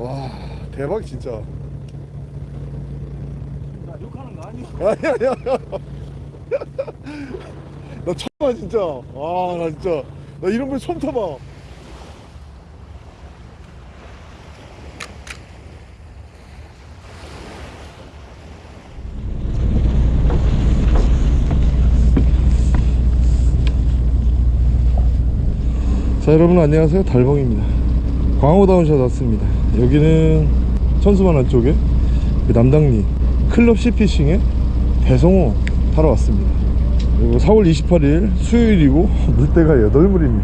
와 대박 진짜. 나 욕하는 거 아니야? 아니야 아니야. 나 처음 봐 진짜. 아나 진짜. 나 이런 걸 처음 타봐. 자 여러분 안녕하세요. 달봉입니다 광호다운샷 왔습니다. 여기는 천수만한 쪽에 그 남당리 클럽 시피싱에 배송호 타러 왔습니다. 그리고 4월 28일 수요일이고 물때가 8물입니다.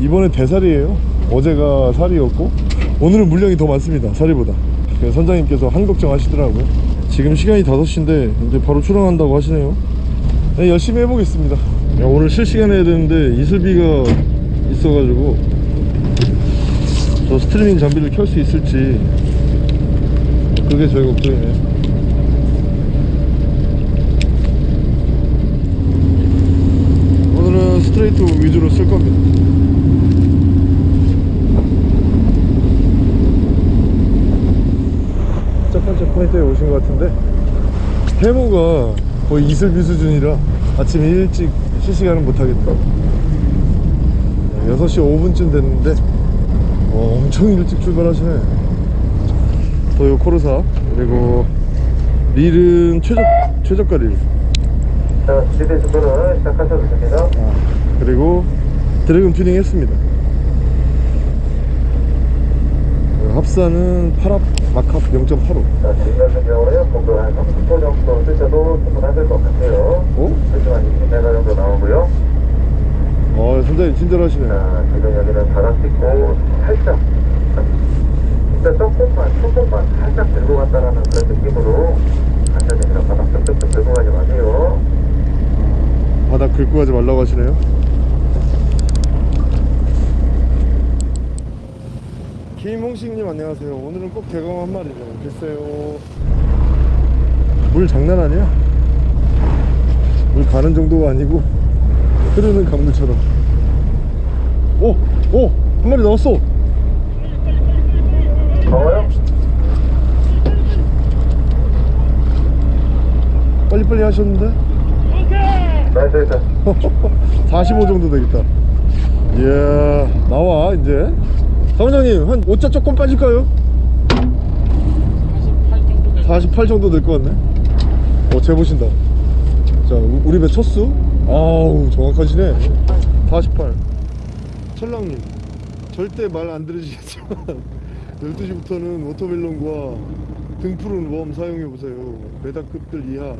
이번에 대살이에요. 어제가 살이었고 오늘은 물량이 더 많습니다 살이보다. 선장님께서 한 걱정 하시더라고요. 지금 시간이 5시인데 이제 바로 출항한다고 하시네요. 네, 열심히 해보겠습니다. 야, 오늘 실시간 해야 되는데 이슬비가 있어가지고 저 스트리밍 장비를 켤 수 있을지 그게 저희 걱정이네요. 오늘은 스트레이트 위주로 쓸 겁니다. 첫 번째 포인트에 오신 것 같은데 해무가 거의 이슬비 수준이라 아침에 일찍 실시간은 못하겠네요. 6시 5분쯤 됐는데 어, 엄청 일찍 출발하시네 도요 코르사 그리고 릴은 최저, 최저가 릴 자, 준비 준비를 시작하셔도 됩니다. 그리고 drag은 튜닝 했습니다 어, 합사는 8합 막합 0.85 자, 지금 같은 경우는 공도 한 30초 정도 쓰셔도 충분하실 것 같아요. 어? 하지만 20m 정도 나오고요. 어 선장님 친절하시네 자, 지금 여기는 바닥 찍고 살짝, 진짜 조금만, 조금만 살짝 들고 간다는 그런 느낌으로 됩니다. 바닥 쩍쩍 들고 가지 마세요. 바닥 긁고 가지 말라고 하시네요. 김홍식님 안녕하세요. 오늘은 꼭 대광 한 마리죠 글쎄요. 물 장난 아니야? 물 가는 정도가 아니고 흐르는 강물처럼 오! 오! 한 마리 나왔어 더워요? 빨리빨리 하셨는데 nice, nice. 45 정도 되겠다 이야 나와 이제 사원장님 한 5자 조금 빠질까요? 48 정도 될 것 같네 어 재보신다 자 우- 우리 배 첫수 아우 정확하시네. 48 철랑님 절대 말 안 들으시겠지만 12시부터는 watermelon과 등푸른 worm 사용해보세요. 메다급들 이하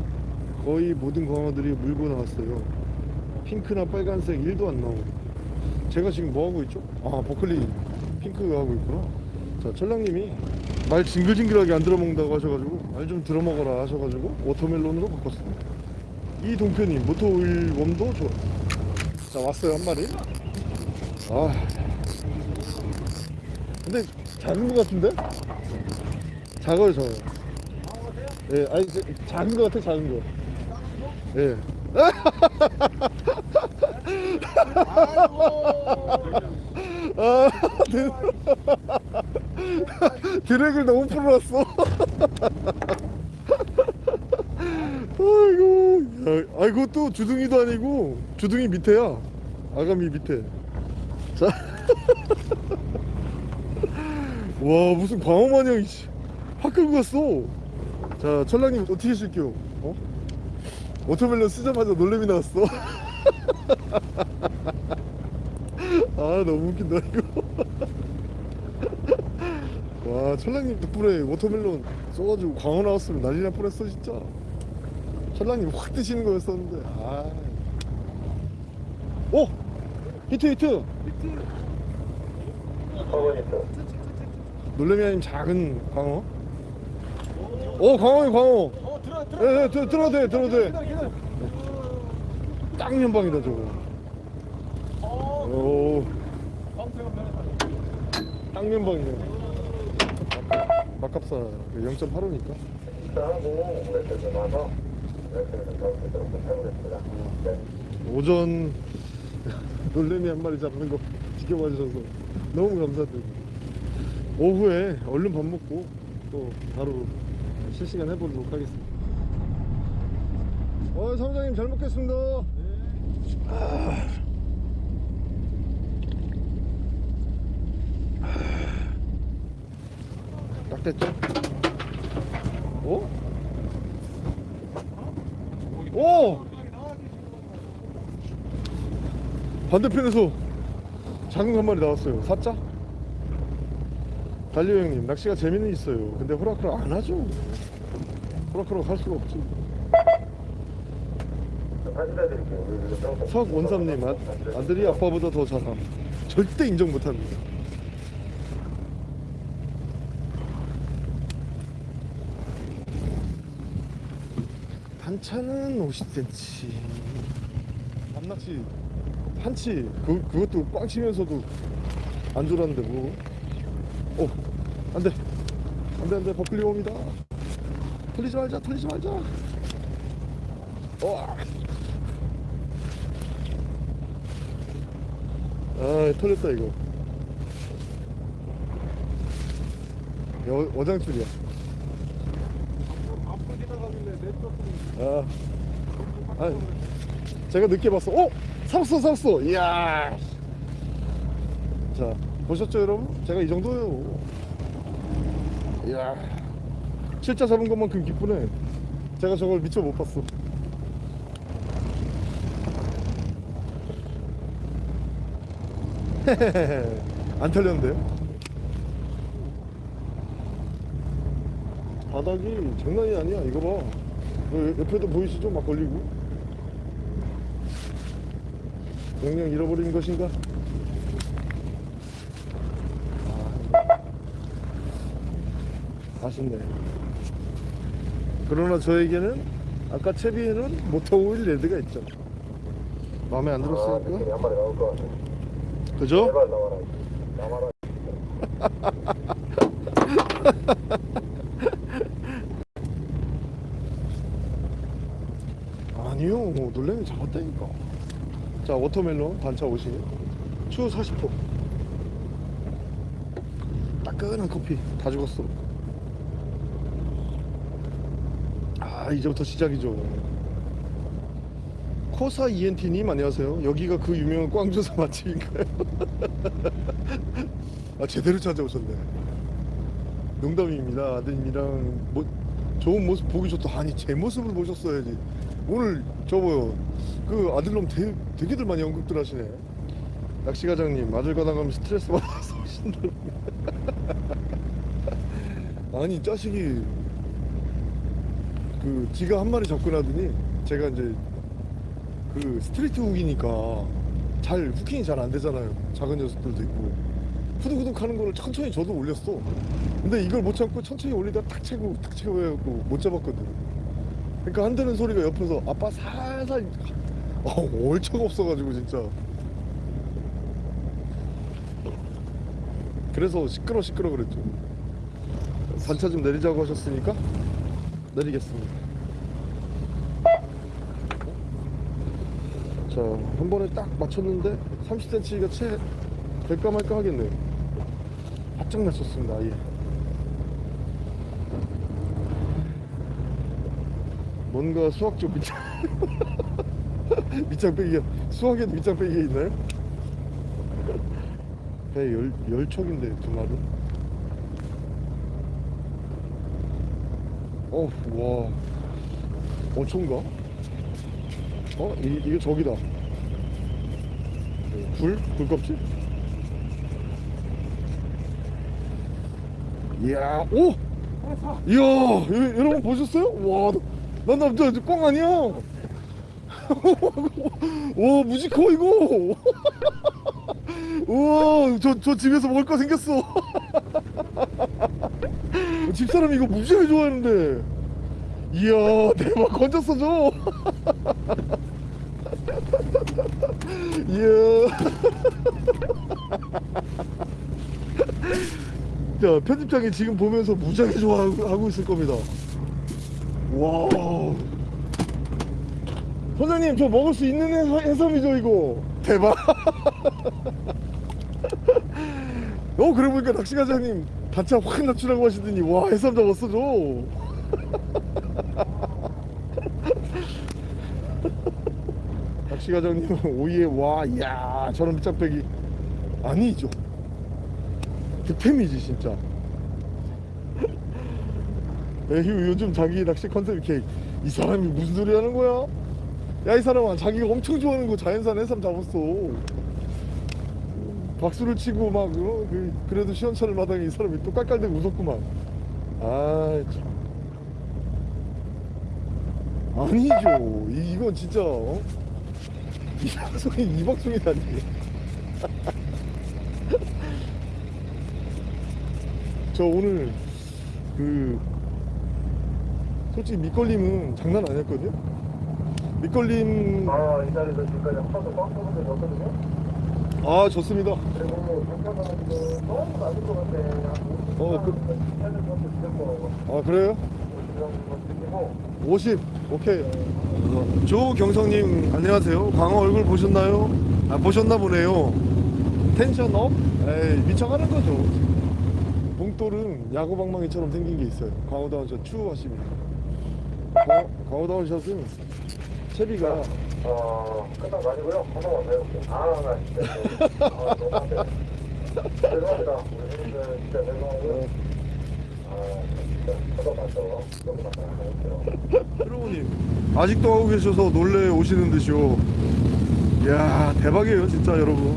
거의 모든 광어들이 물고 나왔어요. 핑크나 빨간색 1도 안 나오고. 제가 지금 뭐 하고 있죠? 아 버클리 핑크 하고 있구나. 자 철랑님이 말 징글징글하게 안 들어먹는다고 하셔가지고 말 좀 들어먹어라 하셔가지고 watermelon으로 바꿨습니다 이 motor oil worm도 좋아 자 왔어요 한 마리 아 근데 작은 것 같은데? 작아요 작아요 예 아니 저- 작은 것 같아 작은 거 예. 아, 드- 드랙을 너무 풀어놨어. 야, 아이고 또 주둥이도 아니고 주둥이 밑에야. 아가미 밑에. 자, 와 무슨 광어 마냥 이씨, 확 끌고 갔어. 자, 철랑님 어떻게 실게요? 어? watermelon 쓰자마자 놀래미 나왔어. 아 너무 웃긴다 이거. 와 철랑님 덕분에 watermelon 써가지고 광어 나왔으면 난리 날 뻔했어 진짜. 철랑님 확 드시는 거였었는데. 아. 오 히트 히트. 커버니트. 놀래미 아님 작은 광어. 오 광어이 광어. 어 들어 들어. 예, 예, 들- 들어도 돼, 들어도 돼. 기다려, 기다려. 딱 연방이다 저거. 오, 연방이네. 막값사 0.85니까. 오전 놀래미 한 마리 잡는 거 지켜봐 주셔서 너무 감사드립니다. 오후에 얼른 밥 먹고 또 바로 실시간 해보도록 하겠습니다. 어, 사무장님 잘 먹겠습니다. 아. 딱 됐죠? 어? 오! 반대편에서 작은 거한 마리 나왔어요. 사자? 달리오 형님, 낚시가 재미는 있어요. 근데 호락호락 안 하죠. 호락호락 할 수가 없지. 해드릴게요. 석원삼님, 아, 아들이 아빠보다 더 잘함. 절대 인정 못합니다. 반찬은 50cm. 밤낚시 한치 그 그것도 꽝 치면서도 안 졸았는데 뭐. 어, 안돼, 안돼 안돼 버클리 옵니다. 털리지 말자, 털리지 말자. 어. 아 털렸다 이거. 여, 어장줄이야. 앞으로 지나가길래 내 아, 아, 제가 늦게 봤어. 어, 잡았어, 잡았어. 이야. 자, 보셨죠, 여러분? 제가 이 정도예요. 이야, 실자 잡은 것만큼 기쁘네. 제가 저걸 미처 못 봤어. 안 털렸는데요? 바닥이 장난이 아니야. 이거 봐. 그 옆에도 보이시죠? 막 걸리고. 영영 잃어버린 것인가? 아, 아쉽네. 그러나 저에게는 아까 채비에는 모터 오일 레드가 있죠. 마음에 안 아, 들었으니까. 한 마리 나올 것 같아. 그죠? 제발 나와라. 나와라. 아니요 놀래미 잡았다니까. 자 watermelon 반차 50추 40호. 따끈한 커피 다 죽었어. 아 이제부터 시작이죠. 코사 ENT님 안녕하세요. 여기가 그 유명한 꽝조사 맛집인가요? 아 제대로 찾아오셨네. 농담입니다. 아드님이랑 뭐 좋은 모습 보기 좋다. 아니 제 모습을 보셨어야지 오늘 저 뭐요 그 아들놈 되, 되게들 많이 언급들 하시네. 낚시 과장님 아들 가당하면 스트레스 받아서 신다고. 아니 자식이 그 지가 한 마리 나더니 제가 이제 그 straight hook이니까 잘 hooking이 잘 안 되잖아요. 작은 녀석들도 있고. 후두후둑 하는 거를 천천히 저도 올렸어. 근데 이걸 못 참고 천천히 올리다 탁 채고 탁 채고 해갖고 못 잡았거든 그러니까 한다는 소리가 옆에서 아빠 살살 어, 얼척 없어가지고 진짜. 그래서 시끄러 시끄러 그랬죠. 산차 좀 내리자고 하셨으니까 내리겠습니다. 자한 번에 딱 맞췄는데 30cm가 채 될까 말까 하겠네요. 바짝 맞췄습니다 아예 뭔가 수학적 밑장 밑장 빼기가 수학에도 밑장 빼기가 있나요? 배 열, 열척인데 두 마리 어, 와 어촌가? 어? 이, 이게 저기다 굴? 굴껍질? 이야 오! 이야 여, 여러분 보셨어요? 와, 난 남자 꽝 아니야. 와 무지 커 이거. 우와 저, 저 집에서 먹을 거 생겼어. 집사람 이거 무지하게 좋아하는데. 이야 대박 건졌어 저. 이야. 자 편집장이 지금 보면서 무지하게 좋아하고 하고 있을 겁니다 와 선생님 저 먹을 수 있는 해삼, 해삼이죠 이거. 대박. 어 그래 보니까 낚시과장님 단차 확 낮추라고 하시더니 와 해삼 잡았어 저. 낚시과장님은 오이에 와 이야 저런 밑장빼기. 아니죠. 득템이지 진짜 에휴 요즘 자기 낚시 컨셉 이렇게 이 사람이 무슨 소리 하는 거야 야 이 사람아 자기가 엄청 좋아하는 거 자연산 해삼 잡았어 박수를 치고 막 어? 그, 그래도 시원찮을 마당에 이 사람이 또 깔깔대고 웃었구만 아 참. 아니죠 이, 이건 진짜 어? 이 방송이 이 방송이라니 저 오늘 그 솔직히 밑걸림은 장난 아니었거든요? 밑걸림. 아, 이 자리에서 지금까지 한 번도 꽉 뽑은 적이 없거든요. 아 좋습니다. 그리고 지금 너무 낮은 것 같아. 어, 그- 아 그래요? 50 정도 드리고, 50 오케이. 조경성님 안녕하세요. 광어 얼굴 보셨나요? 아 보셨나 보네요. 텐션 업? 에이 미쳐가는 거죠. 봉돌은 야구방망이처럼 생긴 게 있어요. 광어다운샷 추하십니다 광어, 광어다운 샷은 채비가 어, 거 아니고요. 한 번만 더 해볼게요. 아, 나 진짜. 아, 너무 안 돼. 죄송합니다. 우리 형님들 진짜 죄송하고요. 아, 진짜. 트로우님 아직도 하고 계셔서 놀래 오시는 듯이요 이야 대박이에요 진짜 여러분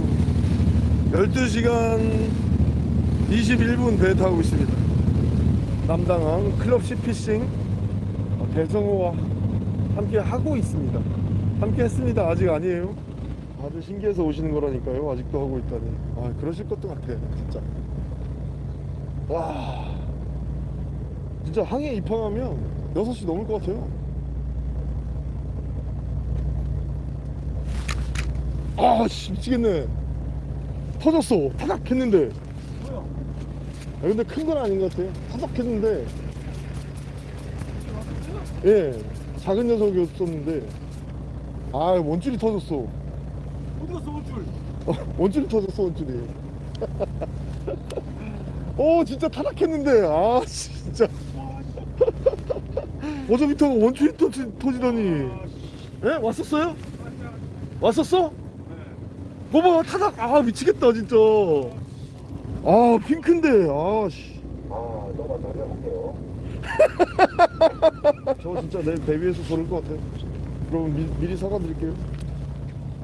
12시간 21분 배 타고 있습니다 남당항 클럽 시피싱 어, 대성호와 함께 하고 있습니다. 함께 했습니다. 아직 아니에요. 다들 신기해서 오시는 거라니까요. 아직도 하고 있다니. 아 그러실 것도 같아 진짜. 와. 진짜 항해 입항하면 6시 넘을 것 같아요. 아씨 미치겠네. 터졌어. 타닥 했는데. 아, 근데 큰 건 아닌 것 같아요 타닥 했는데 예 작은 녀석이었었는데 아 원줄이 터졌어 어디 갔어 원줄 어, 원줄이 터졌어 원줄이 오 진짜 타락했는데 아 진짜 어제부터 원줄이 터지, 터지더니 예? 왔었어요? 왔었어? 봐봐 타락 아 미치겠다 진짜 아 핑크인데 아씨 아, 너무 잘 해볼게요. 저 진짜 내일 배 위에서 조를 것 같아요. 여러분 미, 미리 사과드릴게요.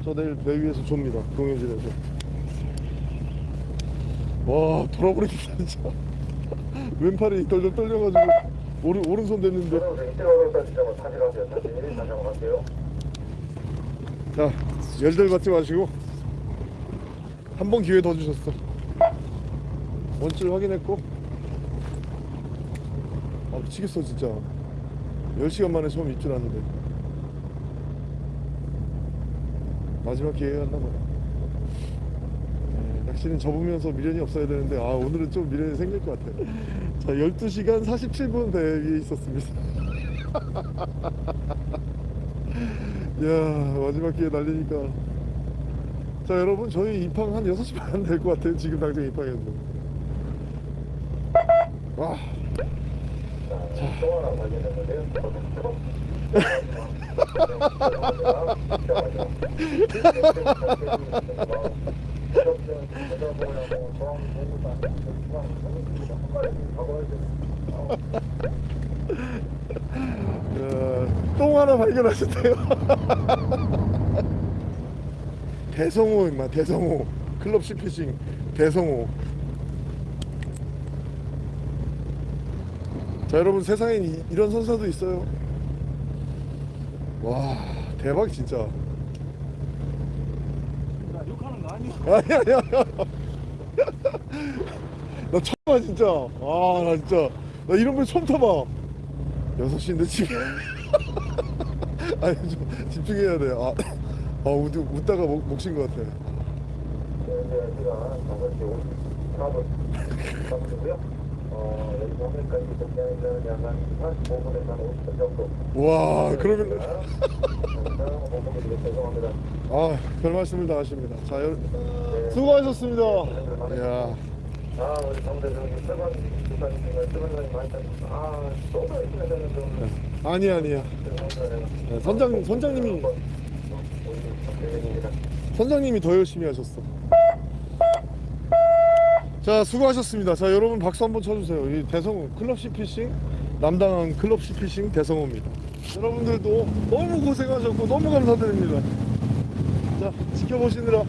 저 내일 배 위에서 좁니다 동현진에서. 와 돌아버리겠다 진짜. 왼팔이 덜덜 떨려가지고 오른, 오른손 됐는데. 자 열들 받지 마시고 한 번 기회 더 주셨어. 원줄 확인했고. 아 미치겠어 진짜 10시간 만에 처음 입줄 하는데. 마지막 기회였나 봐요 네, 낚시는 접으면서 미련이 없어야 되는데 아 오늘은 좀 미련이 생길 것 같아요. 자 12시간 47분 배 위에 있었습니다. 이야 마지막 기회 날리니까. 자 여러분 저희 입항 한 6시 반 될 것 같아요 지금 당장 입항했는데 와 똥 하나 발견하셨대요. 대성호 임마 대성호 클럽 시피싱 대성호 자 여러분 세상엔 이, 이런 선사도 있어요. 와 대박 진짜. 야 욕하는 거 아니야 아니야 아니야. 나 처음 봐 진짜. 아 나 진짜. 나 이런 걸 처음 타봐. 6시인데 지금. 아니 좀 집중해야 돼 아 아, 웃, 웃다가 목, 목신 것 같아 현재 시간 5시 54분 정도고요. 어, 여기 정면까지 복귀하는 약간 45분에서 한 50분 정도. 와 그러면 네, 죄송합니다. 아 별 말씀을 다 하십니다 자 여, 수고하셨습니다 이야 아, 우리 정대 부사님 많이 탔어. 아, 열심히. 아니 아니야. 네, 선장 선장님이 선장님이 더 열심히 하셨어. 자 수고하셨습니다. 자 여러분 박수 한번 쳐주세요. 이 대성호 클럽 시 피싱 남당한 클럽 시 피싱 대성호입니다. 여러분들도 너무 고생하셨고 너무 감사드립니다. 자 지켜보시느라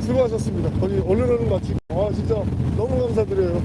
수고하셨습니다. 거기 얼른 얼른 마치고 아 진짜 너무 감사드려요.